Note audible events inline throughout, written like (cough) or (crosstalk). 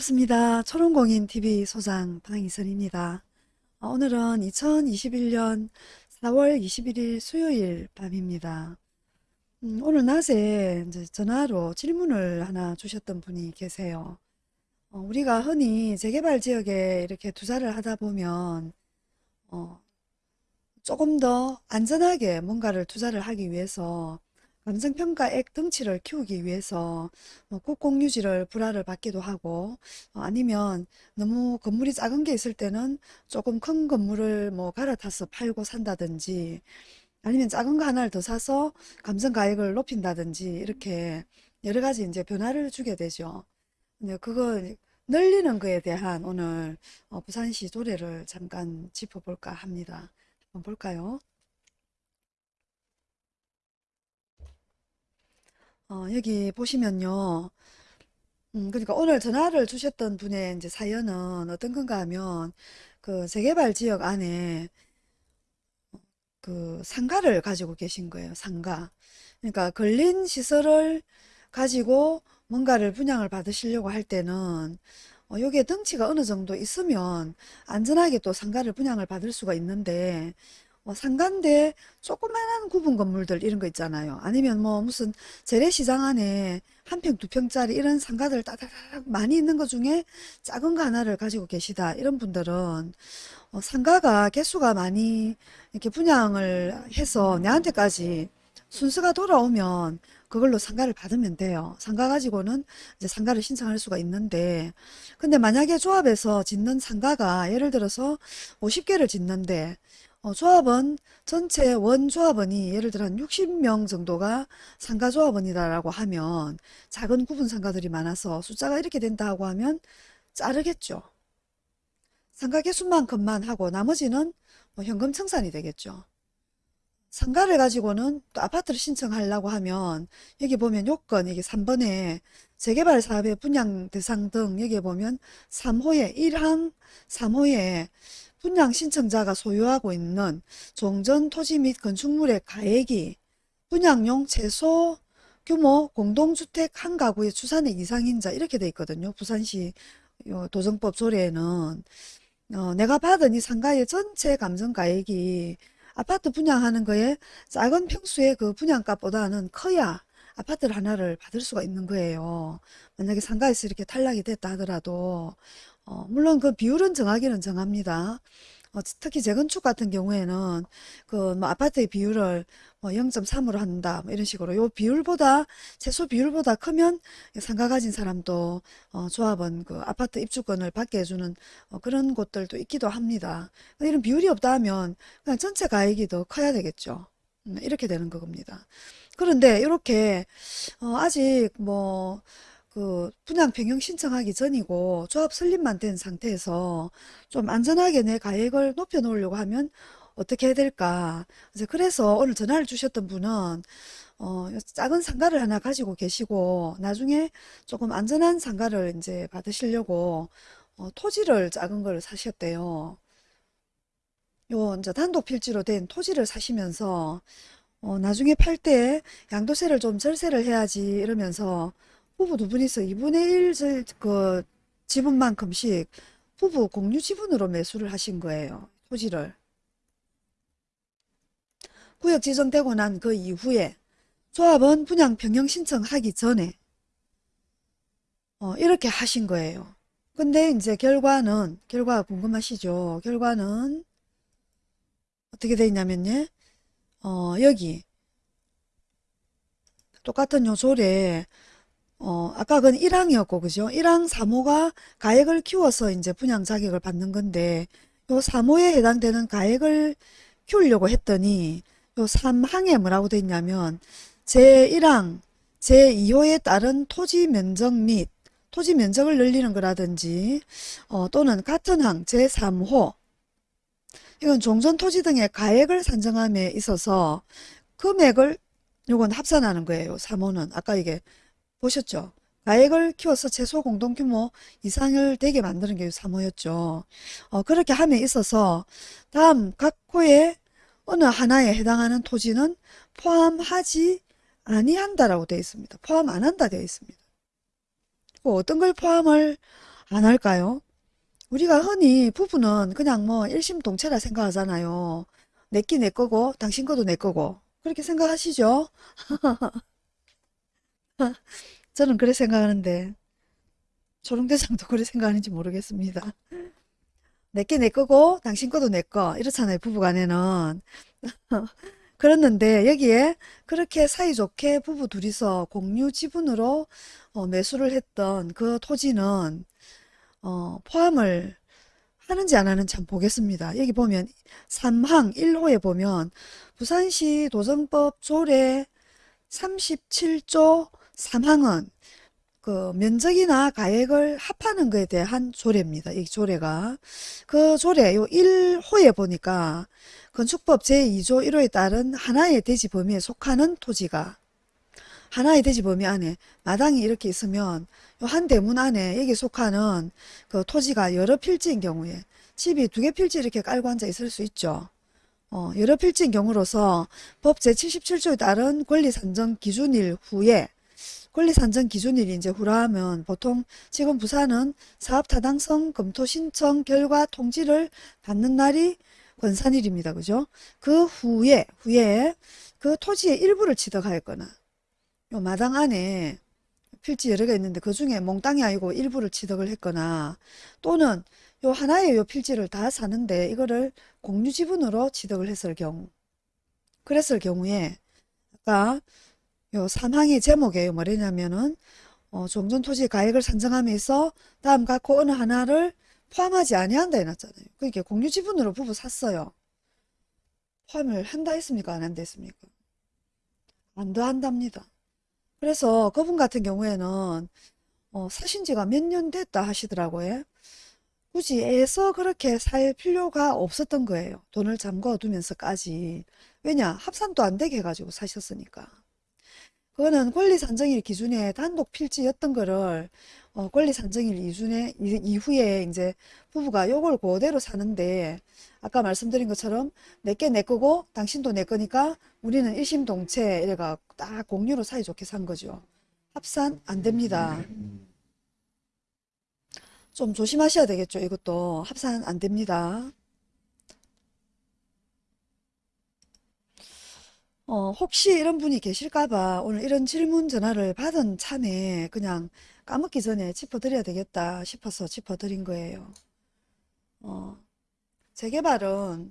반갑습니다. 초롱공인TV 소장 방희선입니다. 어, 오늘은 2021년 4월 21일 수요일 밤입니다. 음, 오늘 낮에 전화로 질문을 하나 주셨던 분이 계세요. 어, 우리가 흔히 재개발 지역에 이렇게 투자를 하다 보면 어, 조금 더 안전하게 뭔가를 투자를 하기 위해서 감정평가액 등치를 키우기 위해서 뭐 국공유지를 불화를 받기도 하고 어, 아니면 너무 건물이 작은 게 있을 때는 조금 큰 건물을 뭐 갈아타서 팔고 산다든지 아니면 작은 거 하나를 더 사서 감정가액을 높인다든지 이렇게 여러 가지 이제 변화를 주게 되죠. 근데 그거 늘리는 거에 대한 오늘 어, 부산시 조례를 잠깐 짚어볼까 합니다. 한번 볼까요? 어, 여기 보시면요. 음, 그러니까 오늘 전화를 주셨던 분의 이제 사연은 어떤 건가 하면 그 재개발 지역 안에 그 상가를 가지고 계신 거예요. 상가. 그러니까 걸린 시설을 가지고 뭔가를 분양을 받으시려고 할 때는 어, 여기에 덩치가 어느 정도 있으면 안전하게 또 상가를 분양을 받을 수가 있는데 뭐 상가인데 조그만한 구분 건물들 이런 거 있잖아요. 아니면 뭐 무슨 재래시장 안에 한 평, 두 평짜리 이런 상가들 따다닥 많이 있는 것 중에 작은 거 하나를 가지고 계시다. 이런 분들은 어, 상가가 개수가 많이 이렇게 분양을 해서 내한테까지 순서가 돌아오면 그걸로 상가를 받으면 돼요. 상가 가지고는 이제 상가를 신청할 수가 있는데 근데 만약에 조합에서 짓는 상가가 예를 들어서 50개를 짓는데 어, 조합원 전체 원조합원이 예를 들어 한 60명 정도가 상가조합원이다라고 하면 작은 구분 상가들이 많아서 숫자가 이렇게 된다고 하면 자르겠죠. 상가 개수만큼만 하고 나머지는 뭐 현금 청산이 되겠죠. 상가를 가지고는 또 아파트를 신청하려고 하면 여기 보면 요건 여기 3번에 재개발 사업의 분양 대상 등 여기 보면 3호에 1항 3호에 분양 신청자가 소유하고 있는 종전 토지 및 건축물의 가액이 분양용 최소 규모 공동주택 한 가구의 추산의 이상인 자 이렇게 돼 있거든요. 부산시 도정법 조례에는 어, 내가 받은 이 상가의 전체 감정가액이 아파트 분양하는 거에 작은 평수의 그 분양값보다는 커야 아파트를 하나를 받을 수가 있는 거예요. 만약에 상가에서 이렇게 탈락이 됐다 하더라도 어, 물론 그 비율은 정하기는 정합니다. 어, 특히 재건축 같은 경우에는 그 뭐 아파트의 비율을 뭐 0.3으로 한다 뭐 이런 식으로 요 비율보다 최소 비율보다 크면 상가 가진 사람도 어, 조합은 그 아파트 입주권을 받게 해주는 어, 그런 곳들도 있기도 합니다. 이런 비율이 없다 하면 그냥 전체 가액이 더 커야 되겠죠. 음, 이렇게 되는 겁니다. 그런데 이렇게 어, 아직 뭐 그 분양 변경 신청하기 전이고 조합 설립만 된 상태에서 좀 안전하게 내 가액을 높여 놓으려고 하면 어떻게 해야 될까 이제 그래서 오늘 전화를 주셨던 분은 어, 작은 상가를 하나 가지고 계시고 나중에 조금 안전한 상가를 이제 받으시려고 어, 토지를 작은 걸 사셨대요. 요 이제 단독 필지로 된 토지를 사시면서 어, 나중에 팔 때 양도세를 좀 절세를 해야지 이러면서 부부 두 분이서 2분의 1그 지분만큼씩 부부 공유 지분으로 매수를 하신 거예요. 토지를. 구역 지정되고 난 그 이후에 조합은 분양 변경 신청하기 전에 어, 이렇게 하신 거예요. 근데 이제 결과는 결과가 궁금하시죠? 결과는 어떻게 돼 있냐면요. 어, 여기 똑같은 요 조례 어, 아까 그건 1항이었고, 그죠? 1항 3호가 가액을 키워서 이제 분양 자격을 받는 건데, 요 3호에 해당되는 가액을 키우려고 했더니, 요 3항에 뭐라고 돼 있냐면, 제1항, 제2호에 따른 토지 면적 및 토지 면적을 늘리는 거라든지, 어, 또는 같은 항, 제3호, 이건 종전 토지 등의 가액을 산정함에 있어서 금액을 요건 합산하는 거예요. 3호는. 아까 이게 보셨죠? 가액을 키워서 최소 공동규모 이상을 되게 만드는 게 3호였죠. 어, 그렇게 함에 있어서 다음 각 호의 어느 하나에 해당하는 토지는 포함하지 아니한다라고 되어 있습니다. 포함 안 한다 되어 있습니다. 뭐 어떤 걸 포함을 안 할까요? 우리가 흔히 부부는 그냥 뭐 일심동체라 생각하잖아요. 내 끼 내 거고 당신 거도 내 거고 그렇게 생각하시죠? (laughs) (laughs) 저는 그래 생각하는데 초롱대장도 그래 생각하는지 모르겠습니다. 내게 내 거고 당신 거도 내 거 이렇잖아요 부부간에는 (laughs) 그랬는데 여기에 그렇게 사이좋게 부부 둘이서 공유 지분으로 어, 매수를 했던 그 토지는 어, 포함을 하는지 안 하는지 한번 보겠습니다. 여기 보면 3항 1호에 보면 부산시 도정법 조례 37조 3항은 그 면적이나 가액을 합하는 것에 대한 조례입니다. 이 조례가. 그 조례 요 1호에 보니까 건축법 제2조 1호에 따른 하나의 대지 범위에 속하는 토지가 하나의 대지 범위 안에 마당이 이렇게 있으면 요 한 대문 안에 여기 속하는 그 토지가 여러 필지인 경우에 집이 두 개 필지 이렇게 깔고 앉아 있을 수 있죠. 어, 여러 필지인 경우로서 법 제77조에 따른 권리 산정 기준일 후에 권리 산정 기준일이 이제 후라하면 보통 지금 부산은 사업 타당성 검토 신청 결과 통지를 받는 날이 권산일입니다. 그죠? 그 후에 후에 그 토지의 일부를 취득하였거나 요 마당 안에 필지 여러 개 있는데 그 중에 몽땅이 아니고 일부를 취득을 했거나 또는 요 하나의 요 필지를 다 사는데 이거를 공유 지분으로 취득을 했을 경우 그랬을 경우에 아까 요 3항의 제목에 뭐냐면은 어, 종전토지 가액을 산정함에서 다음 각호 어느 하나를 포함하지 아니한다 해놨잖아요. 그러니까 공유 지분으로 부부 샀어요. 포함을 한다 했습니까? 안 한다 했습니까? 안 더 한답니다. 그래서 그분 같은 경우에는 어, 사신 지가 몇 년 됐다 하시더라고요. 굳이 애서 그렇게 살 필요가 없었던 거예요. 돈을 잠궈 두면서까지. 왜냐? 합산도 안 되게 해가지고 사셨으니까. 그거는 권리산정일 기준에 단독 필지였던 거를 어, 권리산정일 이준에, 이- 이후에 이제 부부가 요걸 그대로 사는데 아까 말씀드린 것처럼 내게 내 거고 당신도 내 거니까 우리는 일심동체 이래가 딱 공유로 사이좋게 산 거죠. 합산 안 됩니다. 좀 조심하셔야 되겠죠. 이것도 합산 안 됩니다. 어, 혹시 이런 분이 계실까봐 오늘 이런 질문 전화를 받은 참에 그냥 까먹기 전에 짚어드려야 되겠다 싶어서 짚어드린 거예요. 어, 재개발은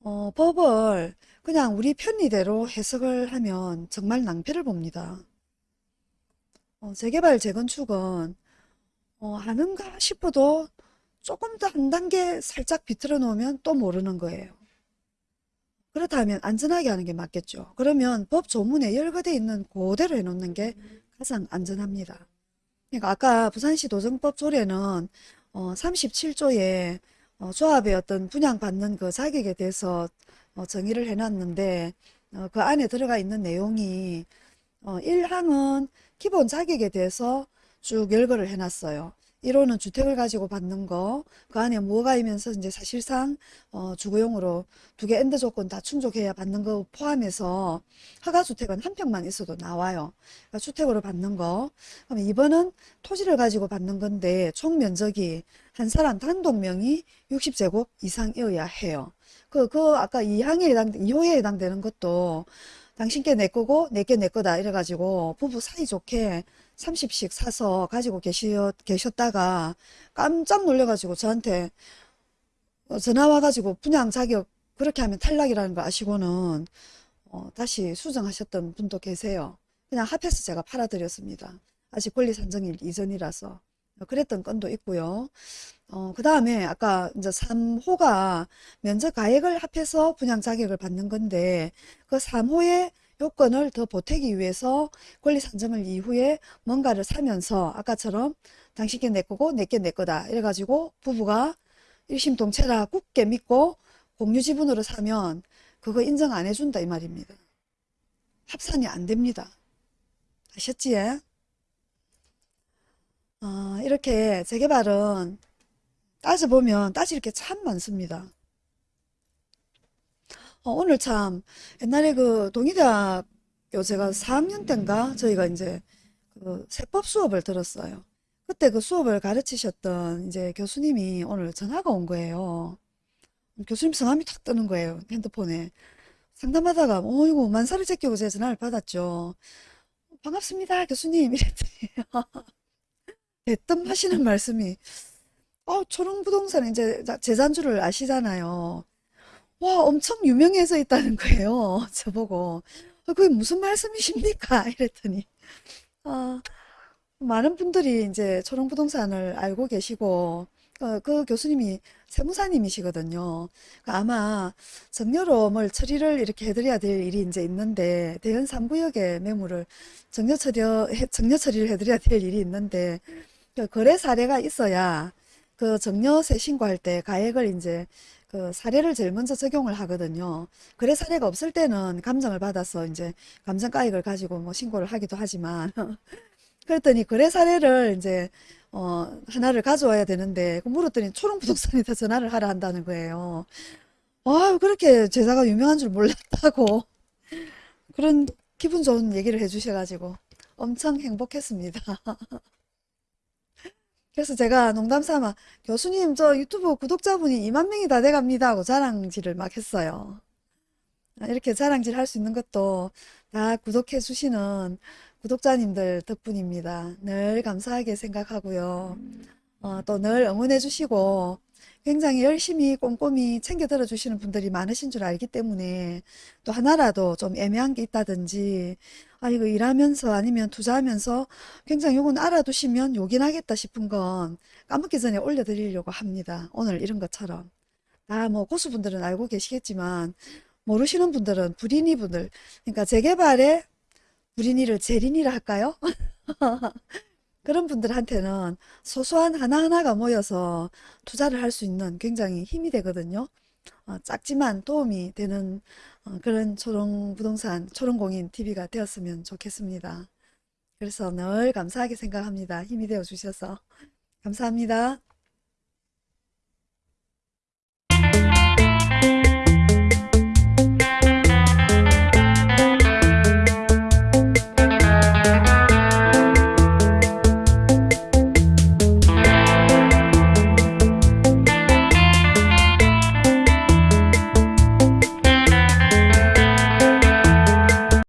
어, 법을 그냥 우리 편의대로 해석을 하면 정말 낭패를 봅니다. 어, 재개발, 재건축은 어, 하는가 싶어도 조금 더 한 단계 살짝 비틀어 놓으면 또 모르는 거예요. 그렇다면 안전하게 하는 게 맞겠죠. 그러면 법 조문에 열거돼 있는 그대로 해놓는 게 가장 안전합니다. 그러니까 아까 부산시 도정법 조례는 어, 37조에 어, 조합의 어떤 분양받는 그 자격에 대해서 어, 정의를 해놨는데 어, 그 안에 들어가 있는 내용이 어, 1항은 기본 자격에 대해서 쭉 열거를 해놨어요. 1호는 주택을 가지고 받는 거, 그 안에 뭐가 있면서 이제 사실상 어, 주거용으로 두 개 and 조건 다 충족해야 받는 거 포함해서 허가주택은 한 평만 있어도 나와요. 그러니까 주택으로 받는 거. 그럼 2번은 토지를 가지고 받는 건데 총 면적이 한 사람 단독 명의 60제곱 이상이어야 해요. 그, 그 아까 2항에 해당, 2호에 해당되는 것도 당신께 내 거고 내게 내 거다 이래가지고 부부 사이좋게 30씩 사서 가지고 계셨, 계셨다가 깜짝 놀래가지고 저한테 어, 전화 와가지고 분양 자격 그렇게 하면 탈락이라는 거 아시고는 어, 다시 수정하셨던 분도 계세요. 그냥 합해서 제가 팔아드렸습니다. 아직 권리 산정일 이전이라서 어, 그랬던 건도 있고요. 어, 그 다음에 아까 이제 3호가 면적 가액을 합해서 분양 자격을 받는 건데 그 3호의 요건을 더 보태기 위해서 권리 산정을 이후에 뭔가를 사면서 아까처럼 당신께 내 거고 내게 내 거다 이래가지고 부부가 일심동체라 굳게 믿고 공유 지분으로 사면 그거 인정 안 해준다 이 말입니다. 합산이 안 됩니다. 아셨지? 어, 이렇게 재개발은 따져보면 따질 게 참 많습니다. 어, 오늘 참 옛날에 그 동의대학교 제가 4학년 때인가 저희가 이제 그 세법 수업을 들었어요. 그때 그 수업을 가르치셨던 이제 교수님이 오늘 전화가 온 거예요. 교수님 성함이 탁 뜨는 거예요. 핸드폰에. 상담하다가, 어이구, 만사를 제끼고 제 전화를 받았죠. 반갑습니다, 교수님. (laughs) 이랬더니, 대뜸 하시는 말씀이, 어, 초롱부동산 이제 재산주를 아시잖아요. 와, 엄청 유명해져 있다는 거예요. (laughs) 저보고. 어, 그게 무슨 말씀이십니까? (laughs) 이랬더니, 아, 많은 분들이 이제 초롱부동산을 알고 계시고, 어, 그 교수님이 세무사님이시거든요. 그러니까 아마 정려로물 처리를 이렇게 해드려야 될 일이 이제 있는데, 대연 3구역의 매물을 정려 처리, 정려 처리를 해드려야 될 일이 있는데, 그 거래 사례가 있어야 그 정려세 신고할 때 가액을 이제 그 사례를 제일 먼저 적용을 하거든요. 거래 사례가 없을 때는 감정을 받아서 이제 감정가액을 가지고 뭐 신고를 하기도 하지만 (laughs) 그랬더니 거래 사례를 이제 어 하나를 가져와야 되는데 그 물었더니 초롱부동산에다 전화를 하라 한다는 거예요. 아 그렇게 제사가 유명한 줄 몰랐다고 그런 기분 좋은 얘기를 해주셔가지고 엄청 행복했습니다. (laughs) 그래서 제가 농담 삼아 교수님 저 유튜브 구독자분이 2만 명이 다 돼갑니다 하고 자랑질을 막 했어요. 아, 이렇게 자랑질 할 수 있는 것도 다 구독해 주시는 구독자님들 덕분입니다. 늘 감사하게 생각하고요. 어, 또 늘 응원해 주시고 굉장히 열심히 꼼꼼히 챙겨 들어 주시는 분들이 많으신 줄 알기 때문에 또 하나라도 좀 애매한 게 있다든지 아 이거 일하면서 아니면 투자하면서 굉장히 요건 알아두시면 요긴 하겠다 싶은 건 까먹기 전에 올려드리려고 합니다. 오늘 이런 것처럼 다 뭐 고수분들은 알고 계시겠지만 모르시는 분들은 불인이 분들 그러니까 재개발에 불인이를 재린이라 할까요? (laughs) 그런 분들한테는 소소한 하나하나가 모여서 투자를 할 수 있는 굉장히 힘이 되거든요. 어, 작지만 도움이 되는 어, 그런 초롱부동산, 초롱공인 TV가 되었으면 좋겠습니다. 그래서 늘 감사하게 생각합니다. 힘이 되어 주셔서. 감사합니다.